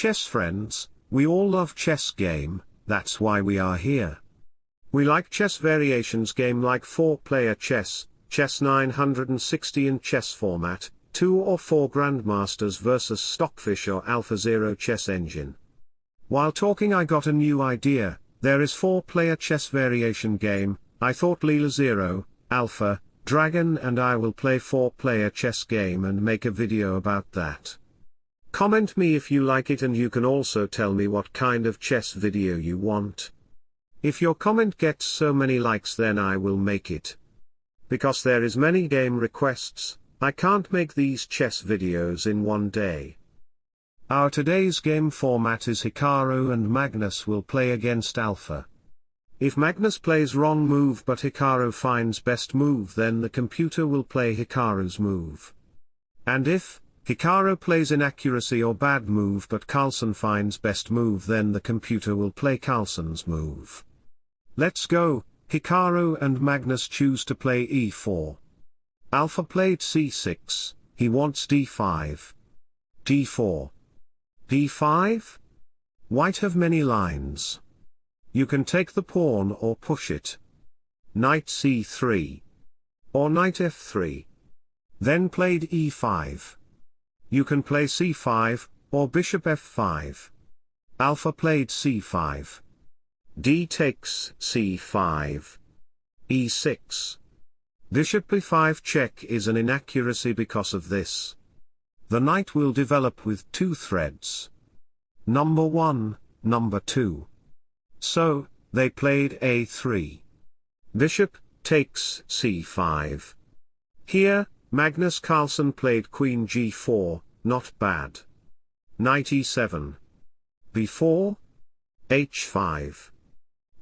chess friends, we all love chess game, that's why we are here. We like chess variations game like 4-player chess, chess 960 in chess format, 2 or 4 grandmasters versus Stockfish or AlphaZero chess engine. While talking I got a new idea, there is 4-player chess variation game, I thought Leela Zero, Alpha, Dragon and I will play 4-player chess game and make a video about that. Comment me if you like it and you can also tell me what kind of chess video you want. If your comment gets so many likes then I will make it. Because there is many game requests, I can't make these chess videos in one day. Our today's game format is Hikaru and Magnus will play against Alpha. If Magnus plays wrong move but Hikaru finds best move then the computer will play Hikaru's move. And if, Hikaru plays inaccuracy or bad move but Carlsen finds best move then the computer will play Carlsen's move. Let's go, Hikaru and Magnus choose to play e4. Alpha played c6, he wants d5. d4. d5? White have many lines. You can take the pawn or push it. Knight c3. Or knight f3. Then played e5. You can play c5, or bishop f5. Alpha played c5 d takes c5. e6. Bishop e5 check is an inaccuracy because of this. The knight will develop with two threads. Number 1, number 2. So, they played a3. Bishop, takes c5. Here, Magnus Carlsen played queen g4, not bad. Knight e7. b4. h5.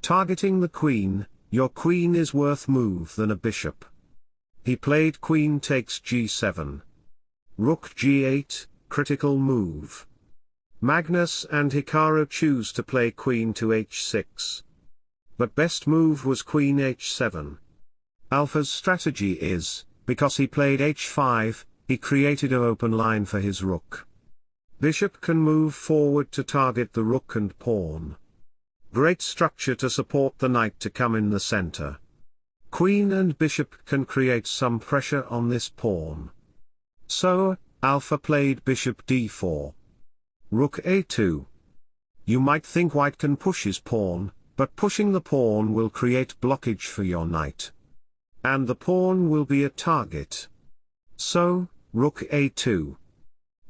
Targeting the queen, your queen is worth move than a bishop. He played queen takes g7. Rook g8, critical move. Magnus and Hikaru choose to play queen to h6. But best move was queen h7. Alpha's strategy is, because he played h5, he created an open line for his rook. Bishop can move forward to target the rook and pawn. Great structure to support the knight to come in the center. Queen and bishop can create some pressure on this pawn. So, alpha played bishop d4. Rook a2. You might think white can push his pawn, but pushing the pawn will create blockage for your knight. And the pawn will be a target. So, rook a2.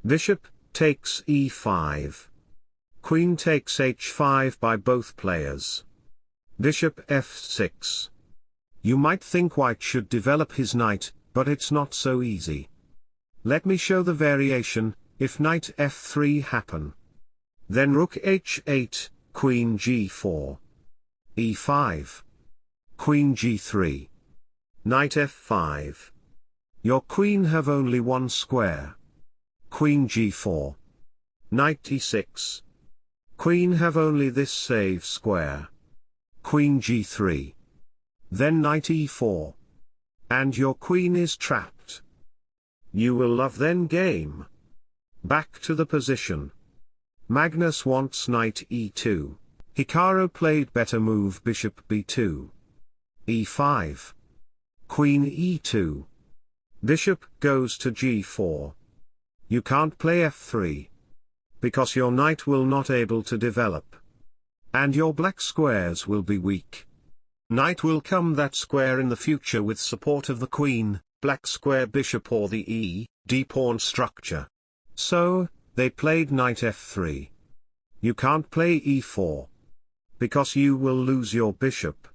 Bishop, takes e5. Queen takes h5 by both players. Bishop f6. You might think white should develop his knight, but it's not so easy. Let me show the variation, if knight f3 happen. Then rook h8, queen g4. e5. Queen g3. Knight f5. Your queen have only one square. Queen g4. Knight e6. Queen have only this save square. Queen g3. Then knight e4. And your queen is trapped. You will love then game. Back to the position. Magnus wants knight e2. Hikaru played better move bishop b2. e5. Queen e2. Bishop goes to g4. You can't play f3 because your knight will not able to develop. And your black squares will be weak. Knight will come that square in the future with support of the queen, black square bishop or the e, d pawn structure. So, they played knight f3. You can't play e4. Because you will lose your bishop.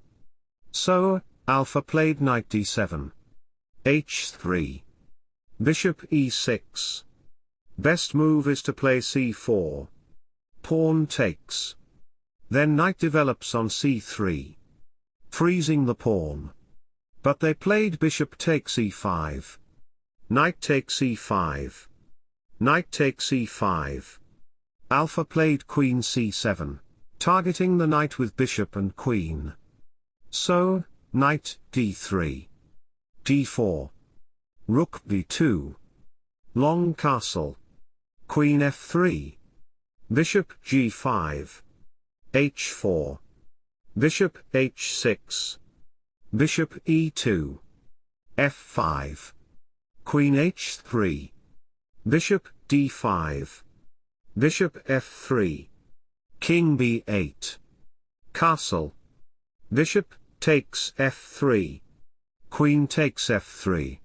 So, alpha played knight d7. h3. Bishop e6. Best move is to play c4. Pawn takes. Then knight develops on c3. Freezing the pawn. But they played bishop takes e5. Knight takes e5. Knight takes e5. Alpha played queen c7, targeting the knight with bishop and queen. So, knight d3. d4. Rook b2. Long castle. Queen f3. Bishop g5. h4. Bishop h6. Bishop e2. f5. Queen h3. Bishop d5. Bishop f3. King b8. Castle. Bishop takes f3. Queen takes f3.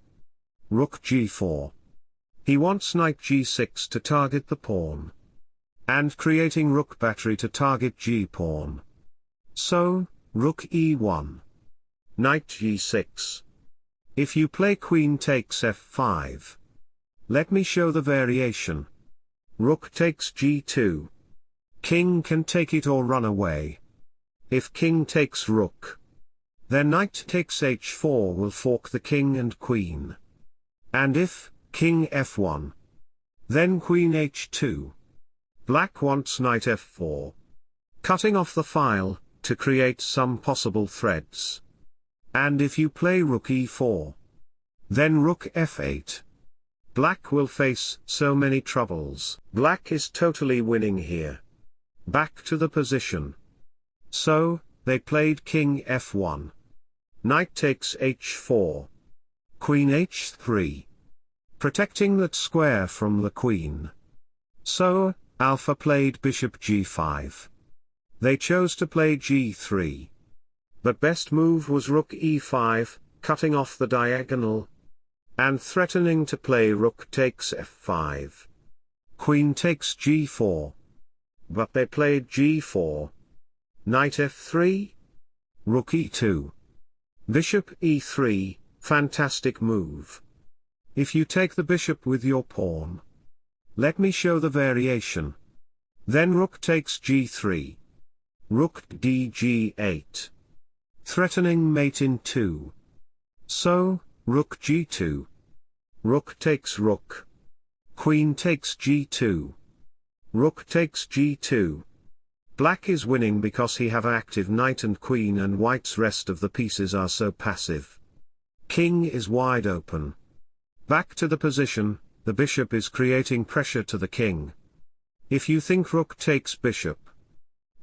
Rook g4. He wants knight g6 to target the pawn. And creating rook battery to target g-pawn. So, rook e1. Knight g6. If you play queen takes f5. Let me show the variation. Rook takes g2. King can take it or run away. If king takes rook, then knight takes h4 will fork the king and queen. And if, king f1, then queen h2. Black wants knight f4. Cutting off the file, to create some possible threads. And if you play rook e4, then rook f8. Black will face so many troubles. Black is totally winning here. Back to the position. So, they played king f1. Knight takes h4. Queen h3. Protecting that square from the queen. So, Alpha played bishop g5. They chose to play g3. But best move was rook e5, cutting off the diagonal. And threatening to play rook takes f5. Queen takes g4. But they played g4. Knight f3? Rook e2. Bishop e3, fantastic move. If you take the bishop with your pawn. Let me show the variation. Then rook takes g3. Rook dg8. Threatening mate in 2. So, rook g2. Rook takes rook. Queen takes g2. Rook takes g2. Black is winning because he have active knight and queen and white's rest of the pieces are so passive. King is wide open. Back to the position, the bishop is creating pressure to the king. If you think rook takes bishop,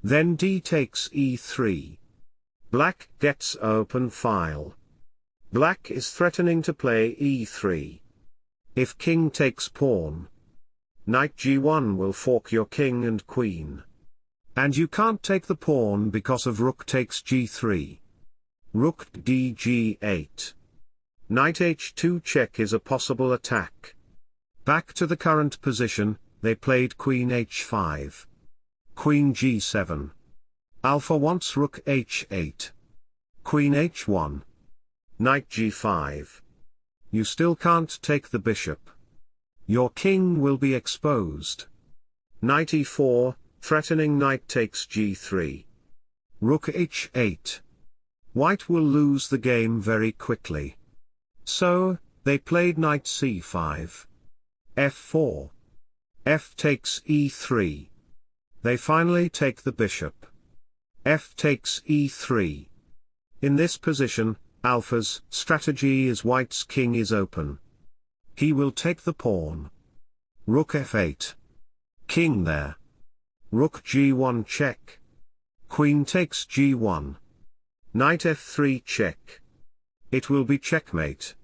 then d takes e3. Black gets open file. Black is threatening to play e3. If king takes pawn, knight g1 will fork your king and queen. And you can't take the pawn because of rook takes g3. Rook dg8. Knight h2 check is a possible attack. Back to the current position, they played queen h5. Queen g7. Alpha wants rook h8. Queen h1. Knight g5. You still can't take the bishop. Your king will be exposed. Knight e4, Threatening knight takes g3. Rook h8. White will lose the game very quickly. So, they played knight c5. f4. f takes e3. They finally take the bishop. f takes e3. In this position, Alpha's strategy is white's king is open. He will take the pawn. Rook f8. King there. Rook g1 check. Queen takes g1. Knight f3 check. It will be checkmate.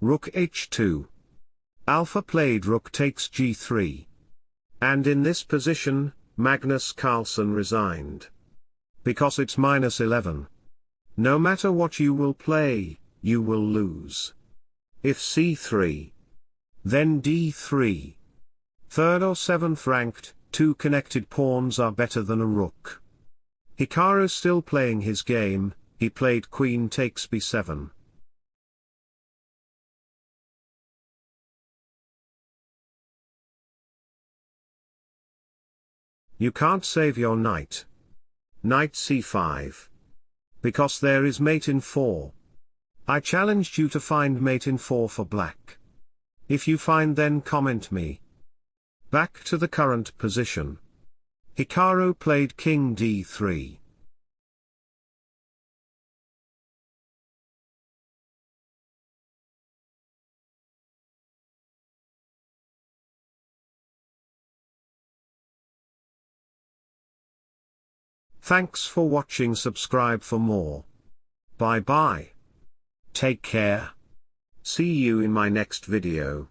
Rook h2. Alpha played rook takes g3. And in this position, Magnus Carlsen resigned. Because it's minus 11. No matter what you will play, you will lose. If c3. Then d3. Third or seventh ranked, two connected pawns are better than a rook. Hikaru still playing his game, he played queen takes b7. You can't save your knight. Knight c5. Because there is mate in 4. I challenged you to find mate in 4 for black. If you find then comment me. Back to the current position. Hikaru played king d3. Thanks for watching subscribe for more. Bye bye. Take care. See you in my next video.